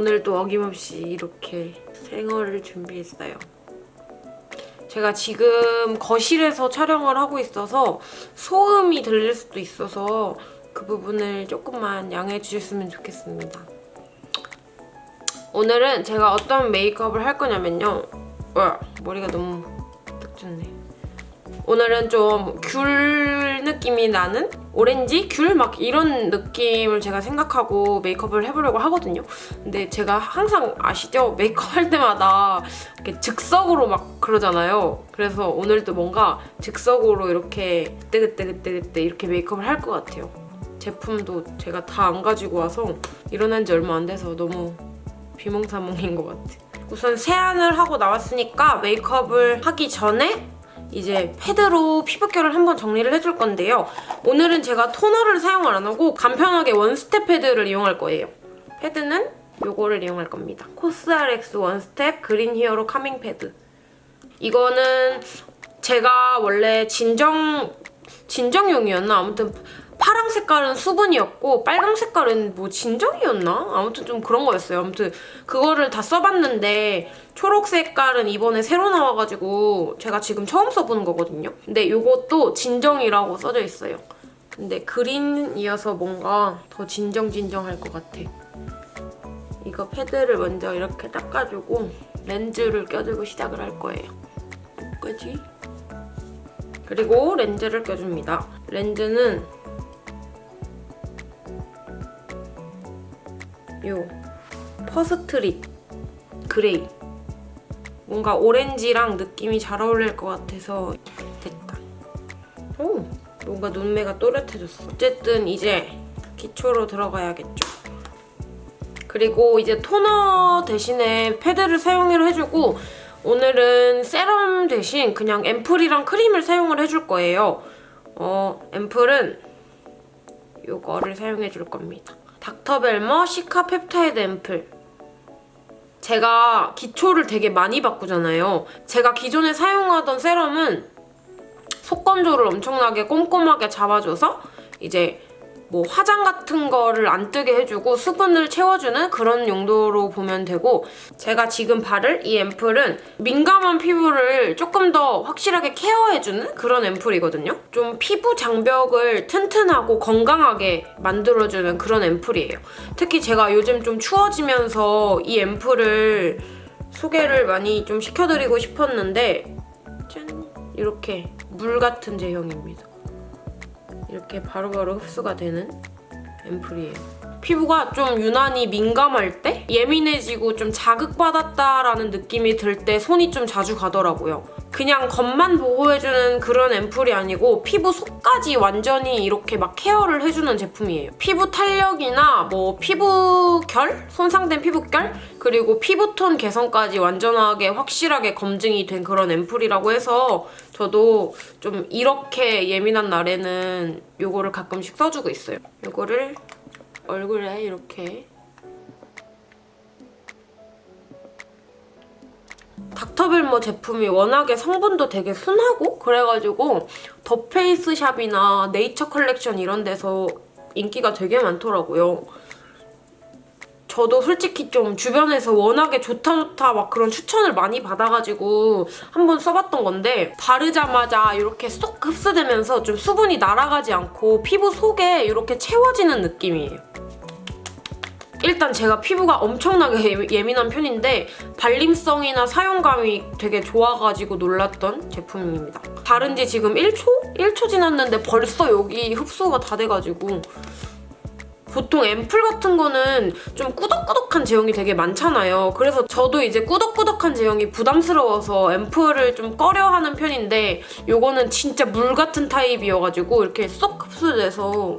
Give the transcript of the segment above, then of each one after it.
오늘도 어김없이 이렇게 생얼을 준비했어요. 제가 지금 거실에서 촬영을 하고 있어서 소음이 들릴 수도 있어서 그 부분을 조금만 양해해 주셨으면 좋겠습니다. 오늘은 제가 어떤 메이크업을 할 거냐면요. 와, 머리가 너무 딱 좋네. 오늘은 좀 귤 느낌이 나는 오렌지, 귤 막 이런 느낌을 제가 생각하고 메이크업을 해보려고 하거든요. 근데 제가 항상 아시죠? 메이크업 할 때마다 이렇게 즉석으로 막 그러잖아요. 그래서 오늘도 뭔가 즉석으로 이렇게 그때그때그때그때 이렇게 메이크업을 할 것 같아요. 제품도 제가 다 안 가지고 와서 일어난 지 얼마 안 돼서 너무 비몽사몽인 것 같아. 우선 세안을 하고 나왔으니까 메이크업을 하기 전에 이제 패드로 피부결을 한번 정리를 해줄 건데요. 오늘은 제가 토너를 사용을 안 하고 간편하게 원스텝 패드를 이용할 거예요. 패드는 이거를 이용할 겁니다. 코스RX 원스텝 그린 히어로 카밍 패드. 이거는 제가 원래 진정 진정용이었나? 아무튼 파랑 색깔은 수분이었고 빨강 색깔은 뭐 진정이었나? 아무튼 좀 그런 거였어요. 아무튼 그거를 다 써봤는데 초록 색깔은 이번에 새로 나와가지고 제가 지금 처음 써보는 거거든요. 근데 이것도 진정이라고 써져 있어요. 근데 그린이어서 뭔가 더 진정진정할 것 같아. 이거 패드를 먼저 이렇게 닦아주고 렌즈를 껴주고 시작을 할 거예요. 뭐지? 그리고 렌즈를 껴줍니다. 렌즈는 요 퍼스트릿 그레이 뭔가 오렌지랑 느낌이 잘 어울릴 것 같아서 됐다. 오! 뭔가 눈매가 또렷해졌어. 어쨌든 이제 기초로 들어가야겠죠. 그리고 이제 토너 대신에 패드를 사용을 해주고 오늘은 세럼 대신 그냥 앰플이랑 크림을 사용을 해줄 거예요. 어, 앰플은 이거를 사용해줄 겁니다. 닥터벨머 시카 펩타이드 앰플. 제가 기초를 되게 많이 바꾸잖아요. 제가 기존에 사용하던 세럼은 속건조를 엄청나게 꼼꼼하게 잡아줘서 이제 뭐 화장 같은 거를 안 뜨게 해주고 수분을 채워주는 그런 용도로 보면 되고 제가 지금 바를 이 앰플은 민감한 피부를 조금 더 확실하게 케어해주는 그런 앰플이거든요. 좀 피부 장벽을 튼튼하고 건강하게 만들어주는 그런 앰플이에요. 특히 제가 요즘 좀 추워지면서 이 앰플을 소개를 많이 좀 시켜드리고 싶었는데 짠! 이렇게 물 같은 제형입니다. 이렇게 바로바로 흡수가 되는 앰플이에요. 피부가 좀 유난히 민감할 때 예민해지고 좀 자극받았다라는 느낌이 들 때 손이 좀 자주 가더라고요. 그냥 겉만 보호해주는 그런 앰플이 아니고 피부 속까지 완전히 이렇게 막 케어를 해주는 제품이에요. 피부 탄력이나 뭐 피부결? 손상된 피부결? 그리고 피부톤 개선까지 완전하게 확실하게 검증이 된 그런 앰플이라고 해서 저도 좀 이렇게 예민한 날에는 이거를 가끔씩 써주고 있어요. 이거를 얼굴에 이렇게 닥터벨머 제품이 워낙에 성분도 되게 순하고 그래가지고 더 페이스샵이나 네이처 컬렉션 이런 데서 인기가 되게 많더라고요. 저도 솔직히 좀 주변에서 워낙에 좋다 좋다 막 그런 추천을 많이 받아가지고 한번 써봤던 건데 바르자마자 이렇게 쏙 흡수되면서 좀 수분이 날아가지 않고 피부 속에 이렇게 채워지는 느낌이에요. 일단 제가 피부가 엄청나게 예민한 편인데 발림성이나 사용감이 되게 좋아가지고 놀랐던 제품입니다. 바른 지 지금 1초? 1초 지났는데 벌써 여기 흡수가 다 돼가지고 보통 앰플 같은 거는 좀 꾸덕꾸덕한 제형이 되게 많잖아요. 그래서 저도 이제 꾸덕꾸덕한 제형이 부담스러워서 앰플을 좀 꺼려하는 편인데 이거는 진짜 물 같은 타입이어가지고 이렇게 쏙 흡수돼서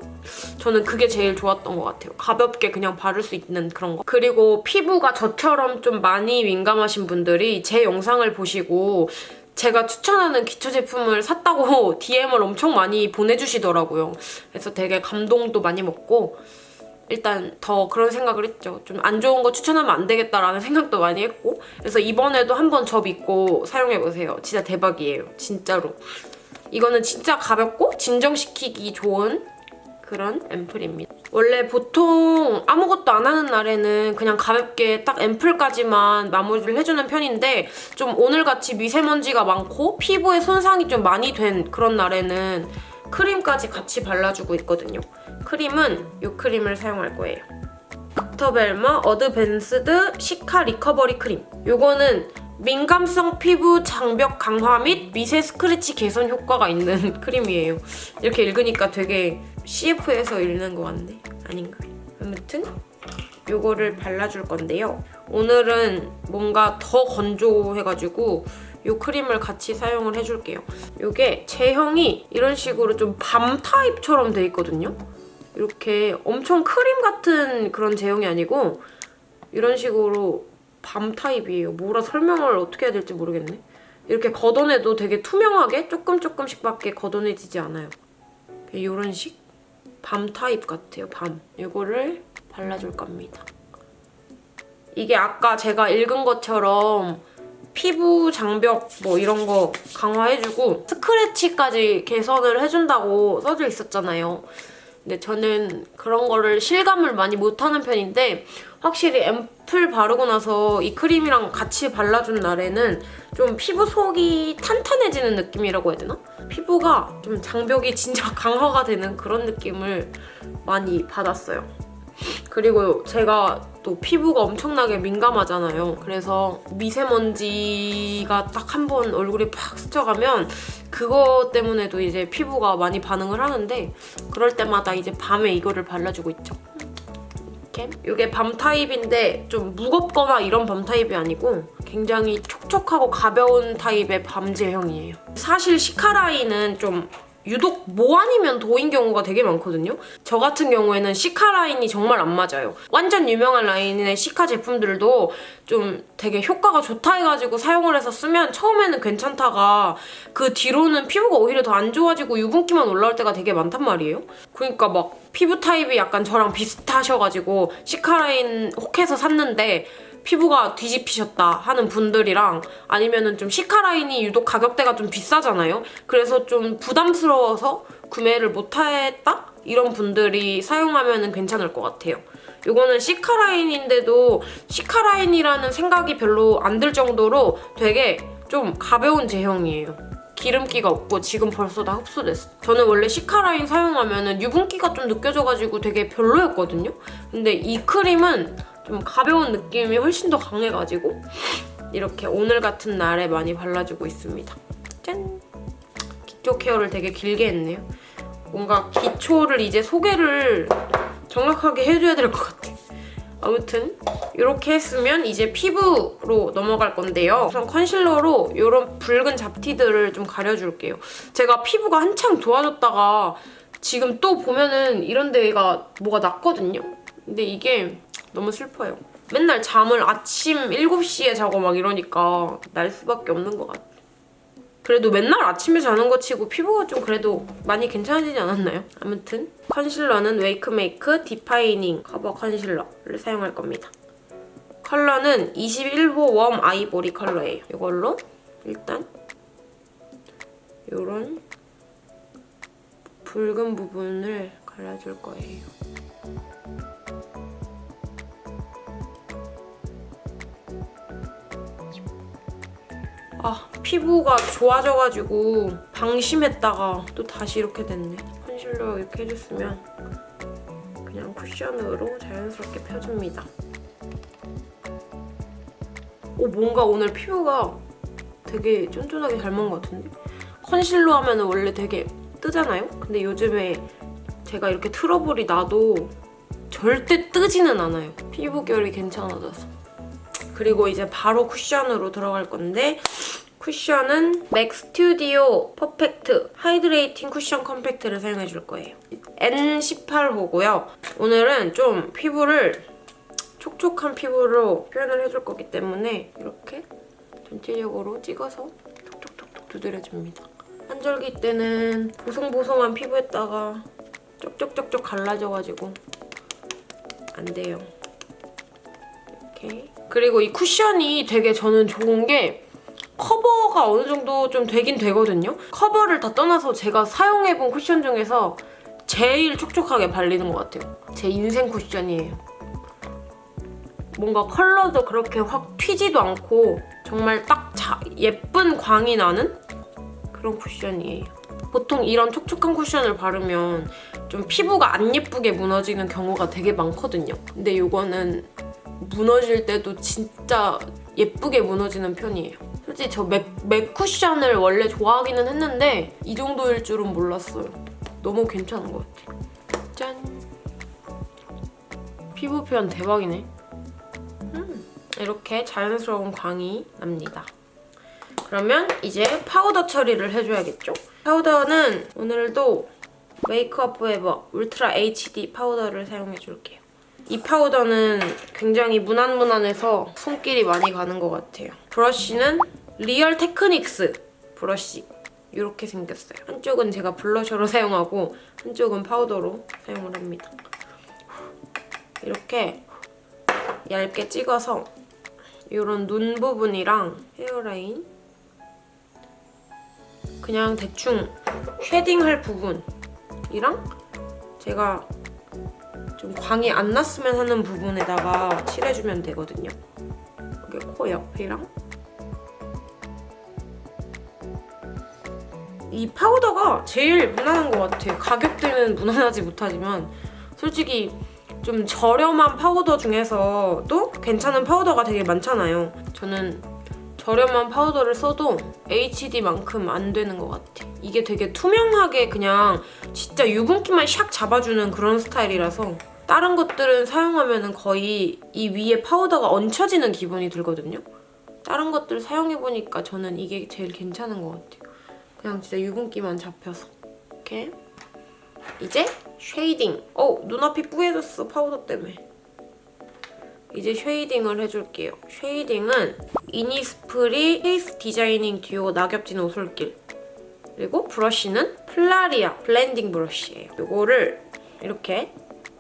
저는 그게 제일 좋았던 것 같아요. 가볍게 그냥 바를 수 있는 그런 거. 그리고 피부가 저처럼 좀 많이 민감하신 분들이 제 영상을 보시고 제가 추천하는 기초 제품을 샀다고 DM을 엄청 많이 보내주시더라고요. 그래서 되게 감동도 많이 먹고 일단 더 그런 생각을 했죠. 좀 안 좋은 거 추천하면 안 되겠다라는 생각도 많이 했고 그래서 이번에도 한번 저 믿고 사용해보세요. 진짜 대박이에요. 진짜로. 이거는 진짜 가볍고 진정시키기 좋은 그런 앰플입니다. 원래 보통 아무것도 안 하는 날에는 그냥 가볍게 딱 앰플까지만 마무리를 해주는 편인데 좀 오늘같이 미세먼지가 많고 피부에 손상이 좀 많이 된 그런 날에는 크림까지 같이 발라주고 있거든요. 크림은 이 크림을 사용할 거예요. 닥터벨머 어드밴스드 시카 리커버리 크림. 요거는 민감성 피부 장벽 강화 및 미세 스크래치 개선 효과가 있는 크림이에요. 이렇게 읽으니까 되게 CF에서 읽는 것 같네. 아닌가? 아무튼 요거를 발라줄 건데요. 오늘은 뭔가 더 건조해가지고 이 크림을 같이 사용을 해줄게요. 이게 제형이 이런 식으로 좀 balm 타입처럼 돼 있거든요. 이렇게 엄청 크림 같은 그런 제형이 아니고 이런 식으로 balm 타입이에요. 뭐라 설명을 어떻게 해야 될지 모르겠네. 이렇게 걷어내도 되게 투명하게 조금 조금씩밖에 걷어내지지 않아요. 이런 식? balm 타입 같아요, balm. 이거를 발라줄 겁니다. 이게 아까 제가 읽은 것처럼 피부 장벽 뭐 이런 거 강화해주고 스크래치까지 개선을 해준다고 써져 있었잖아요. 근데 저는 그런 거를 실감을 많이 못하는 편인데 확실히 앰플 바르고 나서 이 크림이랑 같이 발라준 날에는 좀 피부 속이 탄탄해지는 느낌이라고 해야 되나? 피부가 좀 장벽이 진짜 강화가 되는 그런 느낌을 많이 받았어요. 그리고 제가 또 피부가 엄청나게 민감하잖아요. 그래서 미세먼지가 딱 한 번 얼굴에 팍 스쳐가면 그거 때문에도 이제 피부가 많이 반응을 하는데 그럴 때마다 이제 밤에 이거를 발라주고 있죠. 이렇게. 밤 타입인데 좀 무겁거나 이런 밤 타입이 아니고 굉장히 촉촉하고 가벼운 타입의 밤 제형이에요. 사실 시카라인은 좀 유독 뭐 아니면 도인 경우가 되게 많거든요. 저 같은 경우에는 시카 라인이 정말 안 맞아요. 완전 유명한 라인의 시카 제품들도 좀 되게 효과가 좋다 해가지고 사용을 해서 쓰면 처음에는 괜찮다가 그 뒤로는 피부가 오히려 더 안 좋아지고 유분기만 올라올 때가 되게 많단 말이에요. 그러니까 막 피부 타입이 약간 저랑 비슷하셔가지고 시카 라인 혹해서 샀는데 피부가 뒤집히셨다 하는 분들이랑 아니면은 좀 시카라인이 유독 가격대가 좀 비싸잖아요. 그래서 좀 부담스러워서 구매를 못했다? 이런 분들이 사용하면 괜찮을 것 같아요. 이거는 시카라인인데도 시카라인이라는 생각이 별로 안 들 정도로 되게 좀 가벼운 제형이에요. 기름기가 없고 지금 벌써 다 흡수됐어. 저는 원래 시카라인 사용하면 유분기가 좀 느껴져가지고 되게 별로였거든요. 근데 이 크림은 좀 가벼운 느낌이 훨씬 더 강해가지고 이렇게 오늘 같은 날에 많이 발라주고 있습니다. 짠! 기초 케어를 되게 길게 했네요. 뭔가 기초를 이제 소개를 정확하게 해줘야 될 것 같아. 아무튼 이렇게 했으면 이제 피부로 넘어갈 건데요. 우선 컨실러로 이런 붉은 잡티들을 좀 가려줄게요. 제가 피부가 한창 좋아졌다가 지금 또 보면은 이런 데가 뭐가 났거든요. 근데 이게 너무 슬퍼요. 맨날 잠을 아침 7시에 자고 막 이러니까 날 수밖에 없는 것 같아. 그래도 맨날 아침에 자는 거 치고 피부가 좀 그래도 많이 괜찮아지지 않았나요? 아무튼 컨실러는 웨이크메이크 디파이닝 커버 컨실러를 사용할 겁니다. 컬러는 21호 warm 아이보리 컬러예요. 이걸로 일단 이런 붉은 부분을 갈라줄 거예요. 아 피부가 좋아져가지고 방심했다가 또 다시 이렇게 됐네. 컨실러 이렇게 해줬으면 그냥 쿠션으로 자연스럽게 펴줍니다. 오 뭔가 오늘 피부가 되게 쫀쫀하게 잘 먹은 것 같은데? 컨실러 하면 원래 되게 뜨잖아요? 근데 요즘에 제가 이렇게 트러블이 나도 절대 뜨지는 않아요. 피부결이 괜찮아져서. 그리고 이제 바로 쿠션으로 들어갈 건데 쿠션은 맥 스튜디오 퍼펙트 하이드레이팅 쿠션 컴팩트를 사용해줄 거예요. N18호고요. 오늘은 좀 피부를 촉촉한 피부로 표현을 해줄 거기 때문에 이렇게 전체적으로 찍어서 톡톡톡톡 두드려줍니다. 한절기 때는 보송보송한 피부에다가 쪽쪽쪽쪽 갈라져가지고 안 돼요. 이렇게. 그리고 이 쿠션이 되게 저는 좋은 게 커버가 어느 정도 좀 되긴 되거든요. 커버를 다 떠나서 제가 사용해본 쿠션 중에서 제일 촉촉하게 발리는 것 같아요. 제 인생 쿠션이에요. 뭔가 컬러도 그렇게 확 튀지도 않고 정말 딱 자, 예쁜 광이 나는 그런 쿠션이에요. 보통 이런 촉촉한 쿠션을 바르면 좀 피부가 안 예쁘게 무너지는 경우가 되게 많거든요. 근데 이거는 무너질 때도 진짜 예쁘게 무너지는 편이에요. 솔직히 저 맥, 맥 쿠션을 원래 좋아하기는 했는데 이 정도일 줄은 몰랐어요. 너무 괜찮은 것 같아요. 짠! 피부 표현 대박이네. 음, 이렇게 자연스러운 광이 납니다. 그러면 이제 파우더 처리를 해줘야겠죠? 파우더는 오늘도 메이크업 포에버 울트라 HD 파우더를 사용해줄게요. 이 파우더는 굉장히 무난무난해서 손길이 많이 가는 것 같아요. 브러쉬는 리얼 테크닉스 브러쉬 이렇게 생겼어요. 한쪽은 제가 블러셔로 사용하고 한쪽은 파우더로 사용을 합니다. 이렇게 얇게 찍어서 이런 눈 부분이랑 헤어라인 그냥 대충 쉐딩할 부분이랑 제가 좀 광이 안 났으면 하는 부분에다가 칠해주면 되거든요. 여기 코 옆이랑 이 파우더가 제일 무난한 것 같아요. 가격대는 무난하지 못하지만 솔직히 좀 저렴한 파우더 중에서도 괜찮은 파우더가 되게 많잖아요. 저는 저렴한 파우더를 써도 HD만큼 안 되는 것 같아. 이게 되게 투명하게 그냥 진짜 유분기만 샥 잡아주는 그런 스타일이라서 다른 것들은 사용하면 거의 이 위에 파우더가 얹혀지는 기분이 들거든요. 다른 것들 사용해보니까 저는 이게 제일 괜찮은 것 같아요. 그냥 진짜 유분기만 잡혀서. 이렇게. 이제 쉐이딩. 어, 눈앞이 뿌얘졌어, 파우더 때문에. 이제 쉐이딩을 해줄게요. 쉐이딩은 이니스프리 페이스 디자이닝 듀오 낙엽진 오솔길 그리고 브러쉬는 플라리아 블렌딩 브러쉬예요. 이거를 이렇게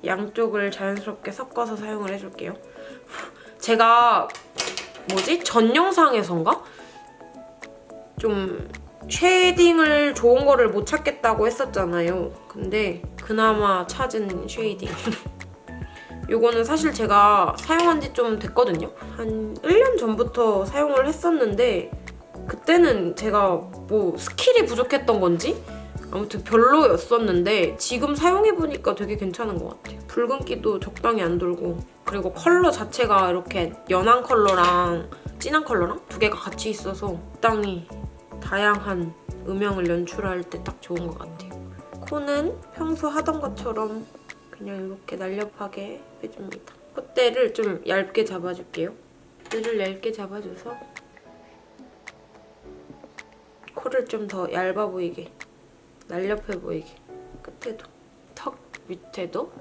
양쪽을 자연스럽게 섞어서 사용을 해줄게요. 제가 뭐지? 전 영상에선가? 좀 쉐이딩을 좋은 거를 못 찾겠다고 했었잖아요. 근데 그나마 찾은 쉐이딩. 요거는 사실 제가 사용한 지 좀 됐거든요. 한 1년 전부터 사용을 했었는데 그때는 제가 뭐 스킬이 부족했던 건지 아무튼 별로였었는데 지금 사용해보니까 되게 괜찮은 것 같아요. 붉은기도 적당히 안 돌고 그리고 컬러 자체가 이렇게 연한 컬러랑 진한 컬러랑 두 개가 같이 있어서 적당히 다양한 음영을 연출할 때 딱 좋은 것 같아요. 코는 평소 하던 것처럼 그냥 이렇게 날렵하게 해줍니다. 콧대를 좀 얇게 잡아줄게요. 콧대를 얇게 잡아줘서 코를 좀 더 얇아 보이게 날렵해 보이게 끝에도 턱 밑에도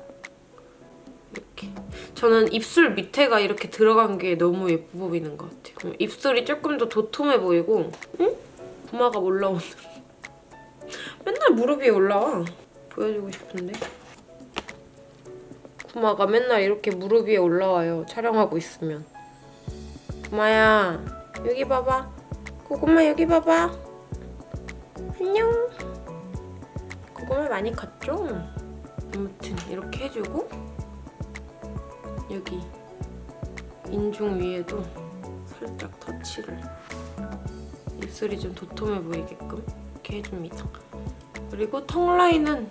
이렇게 저는 입술 밑에가 이렇게 들어간 게 너무 예뻐 보이는 것 같아요. 입술이 조금 더 도톰해 보이고 응? 부마가 올라오는 맨날 무릎 위에 올라와 보여주고 싶은데 구마가 맨날 이렇게 무릎 위에 올라와요. 촬영하고 있으면. 구마야, 여기 봐봐. 고구마 여기 봐봐. 안녕. 고구마 많이 컸죠? 아무튼 이렇게 해주고 여기 인중 위에도 살짝 터치를 입술이 좀 도톰해 보이게끔 이렇게 해줍니다. 그리고 턱 라인은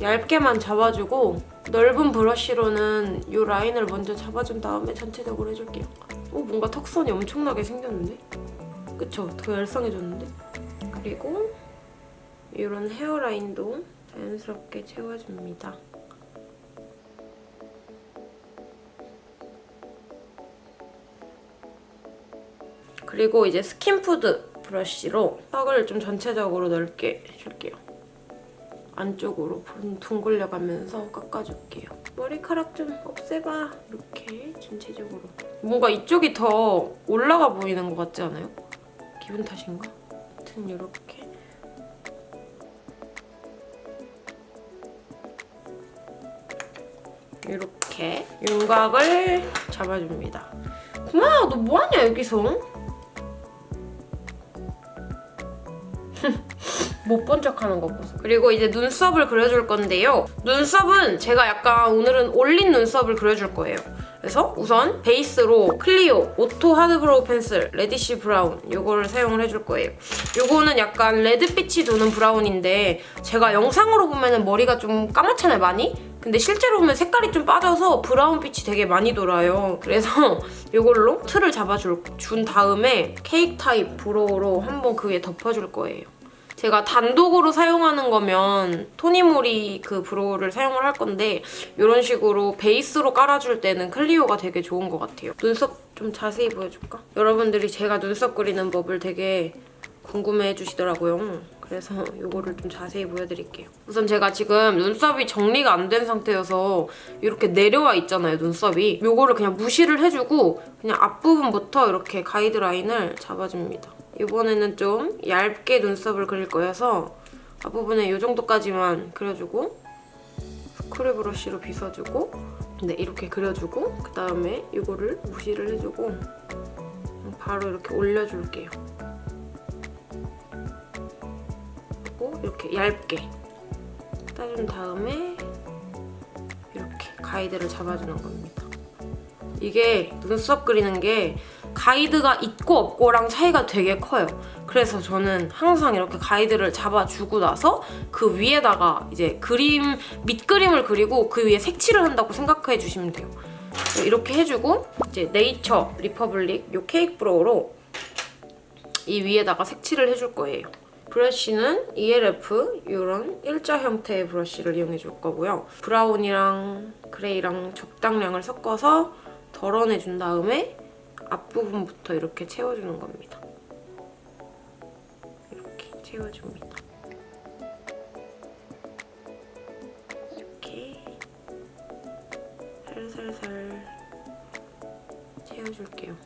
얇게만 잡아주고 넓은 브러쉬로는 이 라인을 먼저 잡아준 다음에 전체적으로 해줄게요. 오 뭔가 턱선이 엄청나게 생겼는데? 그쵸? 더 얄쌍해졌는데? 그리고 이런 헤어라인도 자연스럽게 채워줍니다. 그리고 이제 스킨푸드 브러쉬로 턱을 좀 전체적으로 넓게 해줄게요. 안쪽으로 둥글려가면서 깎아줄게요. 머리카락 좀 없애봐. 이렇게 전체적으로. 뭔가 이쪽이 더 올라가 보이는 것 같지 않아요? 기분 탓인가? 아무튼 이렇게 이렇게 윤곽을 잡아줍니다. 구마야 너 뭐하냐 여기서? 못 본 척하는 거 보소. 그리고 이제 눈썹을 그려줄 건데요. 눈썹은 제가 약간 오늘은 올린 눈썹을 그려줄 거예요. 그래서 우선 베이스로 클리오 오토 하드브로우 펜슬 reddish brown 이거를 사용을 해줄 거예요. 이거는 약간 레드빛이 도는 브라운인데 제가 영상으로 보면 머리가 좀 까맣잖아요, 많이? 근데 실제로 보면 색깔이 좀 빠져서 브라운빛이 되게 많이 돌아요. 그래서 이걸로 틀을 잡아준 다음에 케이크 타입 brow로 한번 그 위에 덮어줄 거예요. 제가 단독으로 사용하는 거면 토니모리 그 brow를 사용을 할 건데 이런 식으로 베이스로 깔아줄 때는 클리오가 되게 좋은 것 같아요. 눈썹 좀 자세히 보여줄까? 여러분들이 제가 눈썹 그리는 법을 되게 궁금해 해주시더라고요. 그래서 이거를 좀 자세히 보여드릴게요. 우선 제가 지금 눈썹이 정리가 안 된 상태여서 이렇게 내려와 있잖아요, 눈썹이. 이거를 그냥 무시를 해주고 그냥 앞부분부터 이렇게 가이드라인을 잡아줍니다. 이번에는 좀 얇게 눈썹을 그릴 거여서 앞부분에 이 정도까지만 그려주고 스크류 브러쉬로 빗어주고 네, 이렇게 그려주고 그 다음에 이거를 무시를 해주고 바로 이렇게 올려줄게요. 그리고 이렇게 얇게 따준 다음에 이렇게 가이드를 잡아주는 겁니다. 이게 눈썹 그리는 게 가이드가 있고 없고랑 차이가 되게 커요. 그래서 저는 항상 이렇게 가이드를 잡아주고 나서 그 위에다가 이제 그림, 밑그림을 그리고 그 위에 색칠을 한다고 생각해 주시면 돼요. 이렇게 해주고 이제 네이처 리퍼블릭 이 케이크 brow로 이 위에다가 색칠을 해줄 거예요. 브러쉬는 ELF 이런 일자 형태의 브러쉬를 이용해 줄 거고요. 브라운이랑 그레이랑 적당량을 섞어서 덜어내준 다음에 앞부분부터 이렇게 채워주는 겁니다. 이렇게 채워줍니다. 이렇게 살살살 채워줄게요.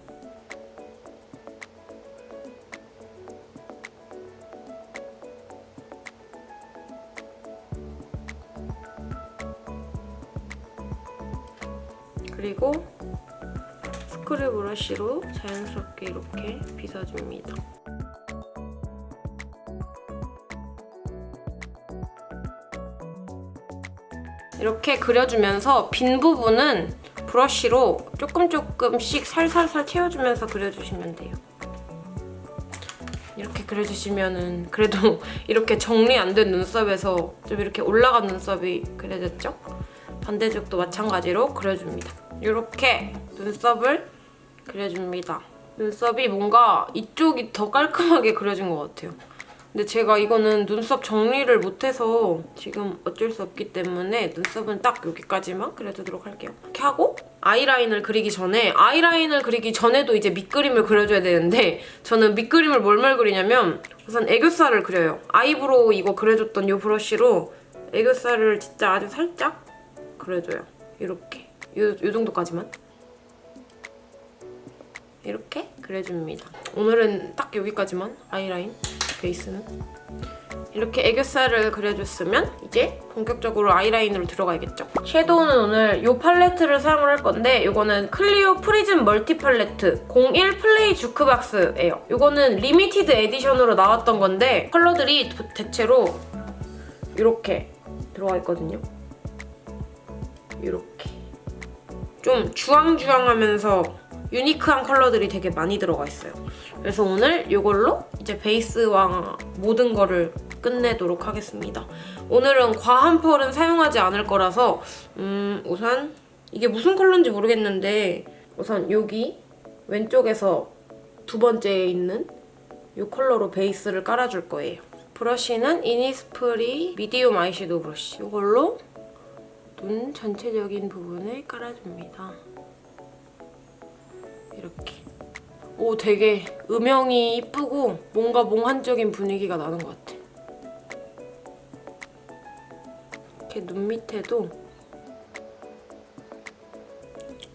그리고 스크류 브러쉬로 자연스럽게 이렇게 빗어줍니다. 이렇게 그려주면서 빈 부분은 브러쉬로 조금 조금씩 살살살 채워주면서 그려주시면 돼요. 이렇게 그려주시면은 그래도 이렇게 정리 안 된 눈썹에서 좀 이렇게 올라간 눈썹이 그려졌죠? 반대쪽도 마찬가지로 그려줍니다. 이렇게 눈썹을 그려줍니다. 눈썹이 뭔가 이쪽이 더 깔끔하게 그려진 것 같아요. 근데 제가 이거는 눈썹 정리를 못해서 지금 어쩔 수 없기 때문에 눈썹은 딱 여기까지만 그려주도록 할게요. 이렇게 하고 아이라인을 그리기 전에 아이라인을 그리기 전에도 이제 밑그림을 그려줘야 되는데 저는 밑그림을 뭘뭘 그리냐면 우선 애교살을 그려요. 아이브로우 이거 그려줬던 이 브러쉬로 애교살을 진짜 아주 살짝 그려줘요. 이렇게. 요, 요 정도까지만. 이렇게 그려줍니다. 오늘은 딱 여기까지만 아이라인 베이스는. 이렇게 애교살을 그려줬으면 이제 본격적으로 아이라인으로 들어가야겠죠. 섀도우는 오늘 이 팔레트를 사용을 할 건데 이거는 클리오 프리즘 멀티 팔레트 01 플레이 주크박스예요. 이거는 limited edition으로 나왔던 건데 컬러들이 대체로 이렇게 들어가 있거든요. 이렇게. 좀 주황주황하면서 유니크한 컬러들이 되게 많이 들어가 있어요. 그래서 오늘 이걸로 이제 베이스와 모든 거를 끝내도록 하겠습니다. 오늘은 과한 펄은 사용하지 않을 거라서 음, 우선 이게 무슨 컬러인지 모르겠는데 우선 여기 왼쪽에서 두 번째에 있는 이 컬러로 베이스를 깔아줄 거예요. 브러쉬는 이니스프리 미디움 아이섀도우 브러쉬 이걸로 눈 전체적인 부분을 깔아줍니다. 이렇게. 오 되게 음영이 이쁘고 뭔가 몽환적인 분위기가 나는 것 같아. 이렇게 눈 밑에도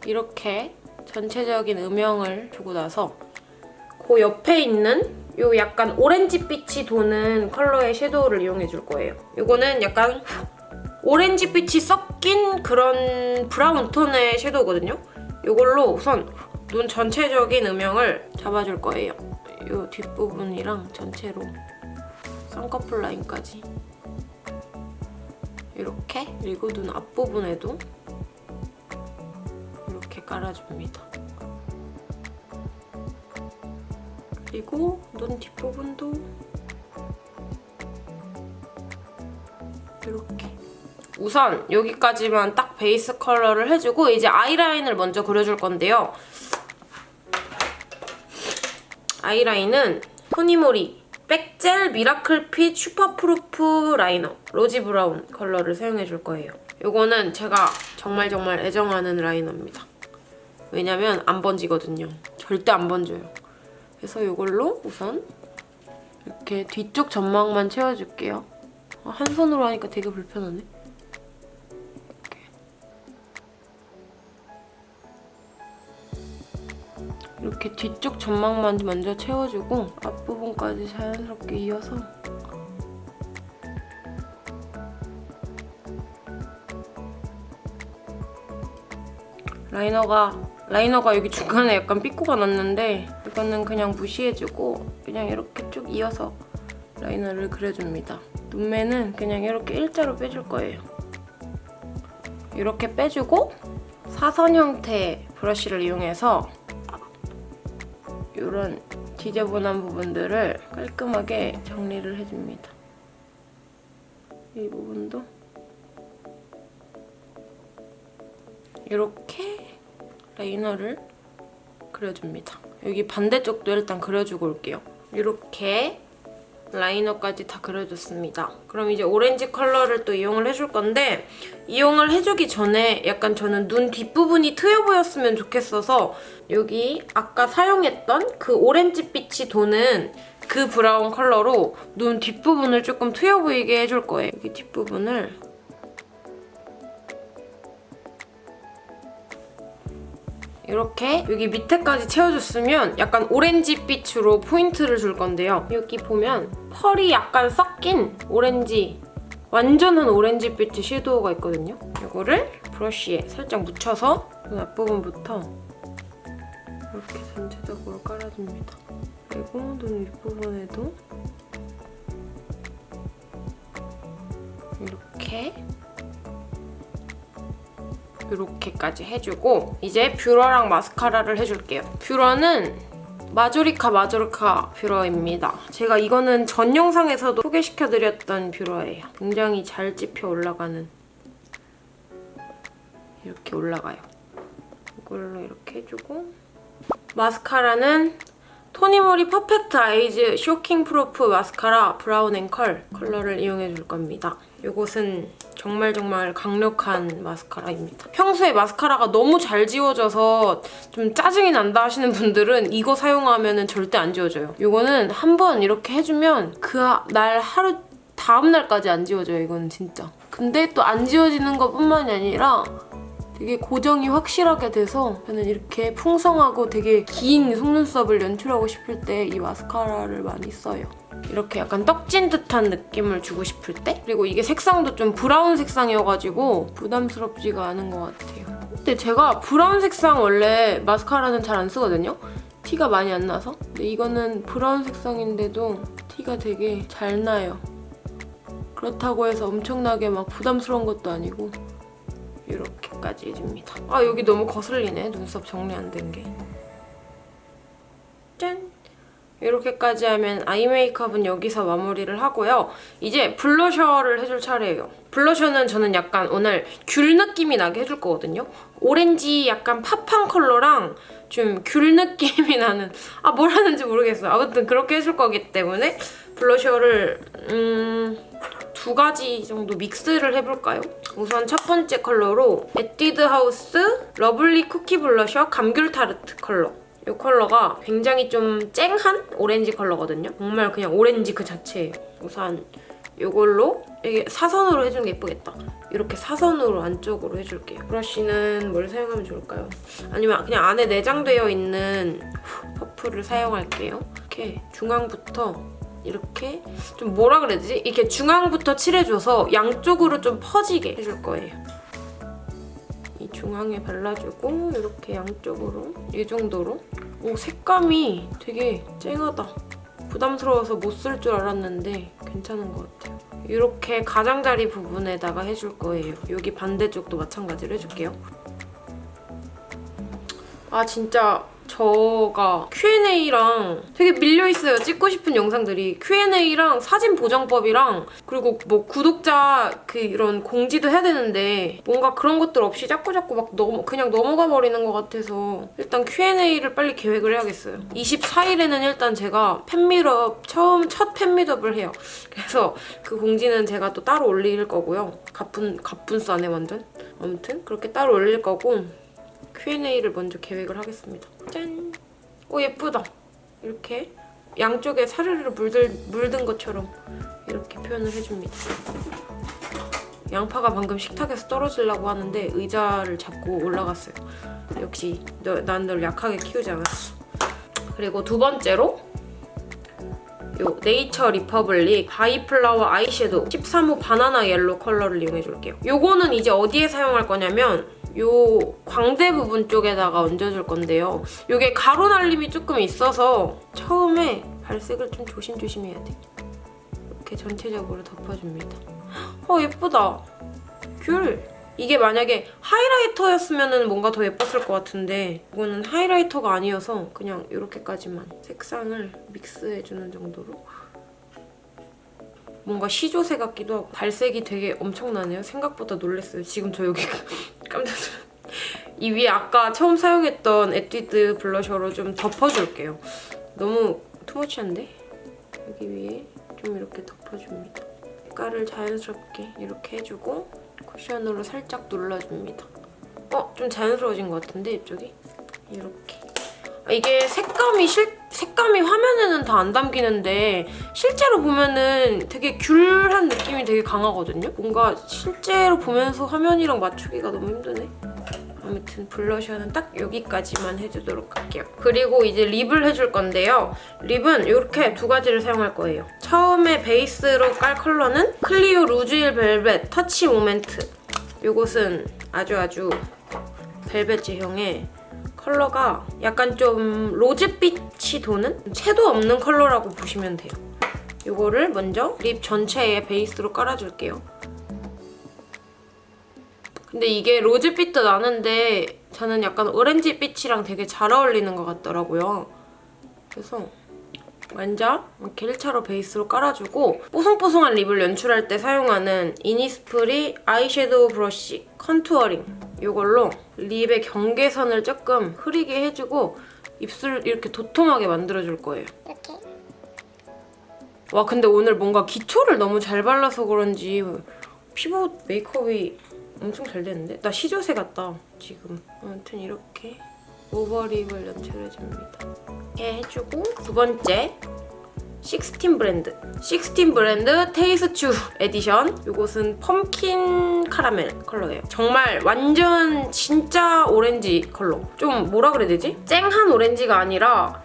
이렇게 전체적인 음영을 주고 나서 그 옆에 있는 요 약간 오렌지빛이 도는 컬러의 섀도우를 이용해 줄 거예요. 이거는 약간 오렌지빛이 섞인 그런 브라운 톤의 섀도우거든요. 이걸로 우선 눈 전체적인 음영을 잡아줄 거예요. 이 뒷부분이랑 전체로 쌍꺼풀 라인까지 이렇게 그리고 눈 앞부분에도 이렇게 깔아줍니다. 그리고 눈 뒷부분도 이렇게 우선 여기까지만 딱 베이스 컬러를 해주고 이제 아이라인을 먼저 그려줄 건데요. 아이라인은 토니모리 백젤 미라클 핏 슈퍼프루프 라이너 rosy brown 컬러를 사용해줄 거예요. 이거는 제가 정말 정말 애정하는 라이너입니다. 왜냐면 안 번지거든요. 절대 안 번져요. 그래서 이걸로 우선 이렇게 뒤쪽 점막만 채워줄게요. 아, 한 손으로 하니까 되게 불편하네. 이렇게 뒤쪽 점막만 먼저 채워주고 앞부분까지 자연스럽게 이어서 라이너가 라이너가 여기 중간에 약간 삐꾸가 났는데 이거는 그냥 무시해주고 그냥 이렇게 쭉 이어서 라이너를 그려줍니다. 눈매는 그냥 이렇게 일자로 빼줄 거예요. 이렇게 빼주고 사선 형태 브러쉬를 이용해서 이런 지저분한 부분들을 깔끔하게 정리를 해줍니다. 이 부분도 이렇게 라이너를 그려줍니다. 여기 반대쪽도 일단 그려주고 올게요. 이렇게 라이너까지 다 그려줬습니다. 그럼 이제 오렌지 컬러를 또 이용을 해줄 건데 이용을 해주기 전에 약간 저는 눈 뒷부분이 트여 보였으면 좋겠어서 여기 아까 사용했던 그 오렌지빛이 도는 그 브라운 컬러로 눈 뒷부분을 조금 트여 보이게 해줄 거예요. 여기 뒷부분을 이렇게 여기 밑에까지 채워줬으면 약간 오렌지빛으로 포인트를 줄 건데요. 여기 보면 펄이 약간 섞인 오렌지 완전한 오렌지빛의 섀도우가 있거든요. 이거를 브러쉬에 살짝 묻혀서 눈 앞부분부터 이렇게 전체적으로 깔아줍니다. 그리고 눈 윗부분에도 이렇게 이렇게까지 해주고 이제 뷰러랑 마스카라를 해줄게요. 뷰러는 마조리카 마조리카 뷰러입니다. 제가 이거는 전 영상에서도 소개시켜드렸던 뷰러예요. 굉장히 잘 찝혀 올라가는 이렇게 올라가요. 이걸로 이렇게 해주고 마스카라는 토니모리 퍼펙트 아이즈 쇼킹 프루프 마스카라 브라운 앤 컬 컬러를 이용해줄 겁니다. 이것은 정말 정말 강력한 마스카라입니다. 평소에 마스카라가 너무 잘 지워져서 좀 짜증이 난다 하시는 분들은 이거 사용하면 절대 안 지워져요. 이거는 한 번 이렇게 해주면 그 날 하루 다음 날까지 안 지워져요. 이거는 진짜. 근데 또 안 지워지는 것뿐만이 아니라 되게 고정이 확실하게 돼서 저는 이렇게 풍성하고 되게 긴 속눈썹을 연출하고 싶을 때 이 마스카라를 많이 써요. 이렇게 약간 떡진 듯한 느낌을 주고 싶을 때 그리고 이게 색상도 좀 브라운 색상이어가지고 부담스럽지가 않은 것 같아요. 근데 제가 브라운 색상 원래 마스카라는 잘 안 쓰거든요? 티가 많이 안 나서 근데 이거는 브라운 색상인데도 티가 되게 잘 나요. 그렇다고 해서 엄청나게 막 부담스러운 것도 아니고 이렇게까지 해줍니다. 아 여기 너무 거슬리네 눈썹 정리 안 된 게. 짠! 이렇게까지 하면 아이 메이크업은 여기서 마무리를 하고요. 이제 블러셔를 해줄 차례예요. 블러셔는 저는 약간 오늘 귤 느낌이 나게 해줄 거거든요. 오렌지 약간 pop한 컬러랑 좀 귤 느낌이 나는 아 뭘 하는지 모르겠어요. 아무튼 그렇게 해줄 거기 때문에 블러셔를 음... 두 가지 정도 믹스를 해볼까요? 우선 첫 번째 컬러로 에뛰드 하우스 러블리 쿠키 블러셔 감귤 타르트 컬러 이 컬러가 굉장히 좀 쨍한 오렌지 컬러거든요. 정말 그냥 오렌지 그 자체예요. 우선 이걸로 이게 사선으로 해주는 게 예쁘겠다. 이렇게 사선으로 안쪽으로 해줄게요. 브러쉬는 뭘 사용하면 좋을까요? 아니면 그냥 안에 내장되어 있는 퍼프를 사용할게요. 이렇게 중앙부터 이렇게 좀 뭐라 그래야 되지? 이렇게 중앙부터 칠해줘서 양쪽으로 좀 퍼지게 해줄 거예요. 이 중앙에 발라주고 이렇게 양쪽으로 이 정도로 오 색감이 되게 쨍하다. 부담스러워서 못 쓸 줄 알았는데 괜찮은 것 같아요. 이렇게 가장자리 부분에다가 해줄 거예요. 여기 반대쪽도 마찬가지로 해줄게요. 아 진짜 저가 Q&A랑 되게 밀려있어요. 찍고 싶은 영상들이. Q&A랑 사진 보정법이랑 그리고 뭐 구독자 그 이런 공지도 해야 되는데 뭔가 그런 것들 없이 자꾸자꾸 막 넘어, 그냥 넘어가 버리는 것 같아서 일단 Q&A를 빨리 계획을 해야겠어요. 24일에는 일단 제가 팬미업 처음 첫 팬미업을 해요. 그래서 그 공지는 제가 또 따로 올릴 거고요. 가쁜 가쁜 싸네 완전. 아무튼 그렇게 따로 올릴 거고 Q&A를 먼저 계획을 하겠습니다. 짠! 오 예쁘다. 이렇게 양쪽에 사르르 물들, 물든 것처럼 이렇게 표현을 해줍니다. 양파가 방금 식탁에서 떨어지려고 하는데 의자를 잡고 올라갔어요. 역시 난 널 약하게 키우지 않았어. 그리고 두 번째로 요 네이처 리퍼블릭 바이플라워 아이섀도우 13호 바나나 옐로 컬러를 이용해줄게요. 요거는 이제 어디에 사용할 거냐면 요 광대 부분 쪽에다가 얹어줄 건데요. 요게 가루 날림이 조금 있어서 처음에 발색을 좀 조심조심 해야 돼. 이렇게 전체적으로 덮어줍니다. 어 예쁘다. 귤. 이게 만약에 하이라이터였으면 뭔가 더 예뻤을 것 같은데 이거는 하이라이터가 아니어서 그냥 이렇게까지만 색상을 믹스해주는 정도로 뭔가 시조새 같기도 하고 발색이 되게 엄청나네요. 생각보다 놀랐어요. 지금 저 여기 깜짝 놀랐어요. 이 위에 아까 처음 사용했던 에뛰드 블러셔로 좀 덮어줄게요. 너무 투머치한데? 여기 위에 좀 이렇게 덮어줍니다. 색깔을 자연스럽게 이렇게 해주고 쿠션으로 살짝 눌러줍니다. 어? 좀 자연스러워진 것 같은데 이쪽이? 이렇게. 아, 이게 색감이 실, 색감이 화면에는 다 안 담기는데 실제로 보면은 되게 귤한 느낌이 되게 강하거든요? 뭔가 실제로 보면서 화면이랑 맞추기가 너무 힘드네. 아무튼 블러셔는 딱 여기까지만 해주도록 할게요. 그리고 이제 립을 해줄 건데요. 립은 이렇게 두 가지를 사용할 거예요. 처음에 베이스로 깔 컬러는 클리오 루즈힐 벨벳 터치 모멘트. 이것은 아주 아주 벨벳 제형의 컬러가 약간 좀 로즈빛이 도는 채도 없는 컬러라고 보시면 돼요. 이거를 먼저 립 전체에 베이스로 깔아줄게요. 근데 이게 로즈빛도 나는데 저는 약간 오렌지빛이랑 되게 잘 어울리는 것 같더라고요. 그래서 먼저 이렇게 1차로 베이스로 깔아주고 뽀송뽀송한 립을 연출할 때 사용하는 이니스프리 아이섀도우 브러쉬 contouring 이걸로 립의 경계선을 조금 흐리게 해주고 입술 이렇게 도톰하게 만들어줄 거예요. 이렇게 와 근데 오늘 뭔가 기초를 너무 잘 발라서 그런지 피부 메이크업이 엄청 잘 됐는데? 나 시조새 같다 지금 아무튼 이렇게 over lip을 연출해줍니다. 이렇게 해주고. 두 번째 16 브랜드. 16 브랜드 테이스츄 에디션. 이것은 펌킨 카라멜 컬러예요. 정말 완전 진짜 오렌지 컬러. 좀 뭐라 그래야 되지? 쨍한 오렌지가 아니라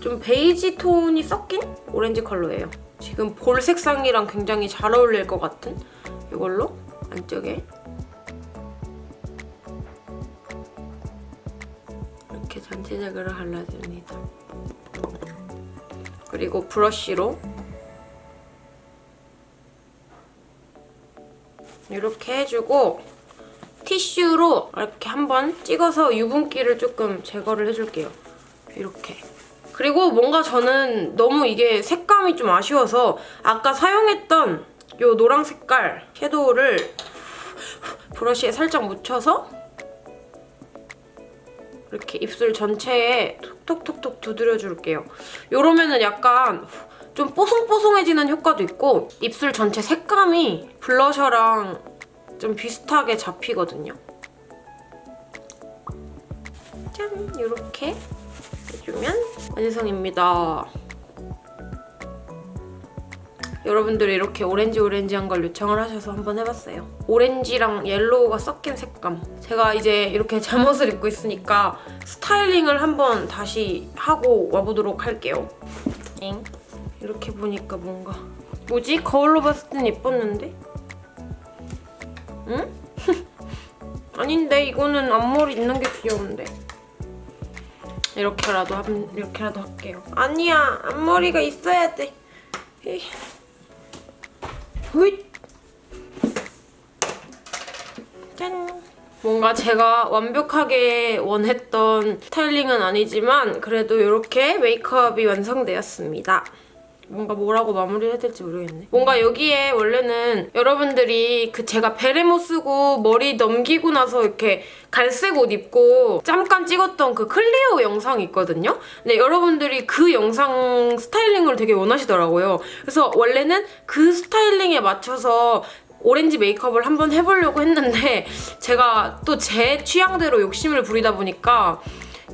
좀 베이지 톤이 섞인 오렌지 컬러예요. 지금 볼 색상이랑 굉장히 잘 어울릴 것 같은 이걸로 안쪽에 전체적으로 발라줍니다. 그리고 브러쉬로 이렇게 해주고 티슈로 이렇게 한번 찍어서 유분기를 조금 제거를 해줄게요. 이렇게. 그리고 뭔가 저는 너무 이게 색감이 좀 아쉬워서 아까 사용했던 이 노랑 색깔 섀도우를 브러쉬에 살짝 묻혀서 이렇게 입술 전체에 톡톡톡톡 두드려줄게요. 이러면은 약간 좀 뽀송뽀송해지는 효과도 있고 입술 전체 색감이 블러셔랑 좀 비슷하게 잡히거든요. 짠! 이렇게 해주면 완성입니다. 여러분들이 이렇게 오렌지 오렌지한 걸 요청을 하셔서 한번 해봤어요. 오렌지랑 옐로우가 섞인 색감. 제가 이제 이렇게 잠옷을 입고 있으니까 스타일링을 한번 다시 하고 와보도록 할게요. 엥? 이렇게 보니까 뭔가 뭐지? 거울로 봤을 땐 예뻤는데? 응? 아닌데 이거는 앞머리 있는 게 귀여운데 이렇게라도 함, 이렇게라도 할게요 아니야 앞머리가 있어야 돼 에이. 후잇 짠 뭔가 제가 완벽하게 원했던 스타일링은 아니지만 그래도 이렇게 메이크업이 완성되었습니다. 뭔가 뭐라고 마무리해야 될지 모르겠네. 뭔가 여기에 원래는 여러분들이 그 제가 베레모 쓰고 머리 넘기고 나서 이렇게 갈색 옷 입고 잠깐 찍었던 그 클리오 영상이 있거든요. 근데 여러분들이 그 영상 스타일링을 되게 원하시더라고요. 그래서 원래는 그 스타일링에 맞춰서 오렌지 메이크업을 한번 해보려고 했는데 제가 또 제 취향대로 욕심을 부리다 보니까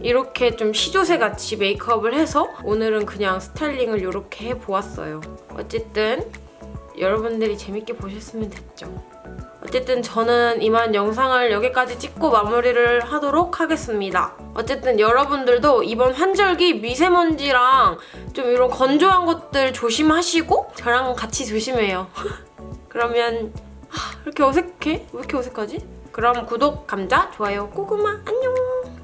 이렇게 좀 시조새 같이 메이크업을 해서 오늘은 그냥 스타일링을 이렇게 해보았어요. 어쨌든 여러분들이 재밌게 보셨으면 됐죠. 어쨌든 저는 이만 영상을 여기까지 찍고 마무리를 하도록 하겠습니다. 어쨌든 여러분들도 이번 환절기 미세먼지랑 좀 이런 건조한 것들 조심하시고 저랑 같이 조심해요. 그러면 하, 이렇게 어색해? 왜 이렇게 어색하지? 그럼 구독, 감자, 좋아요, 고구마 안녕!